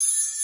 you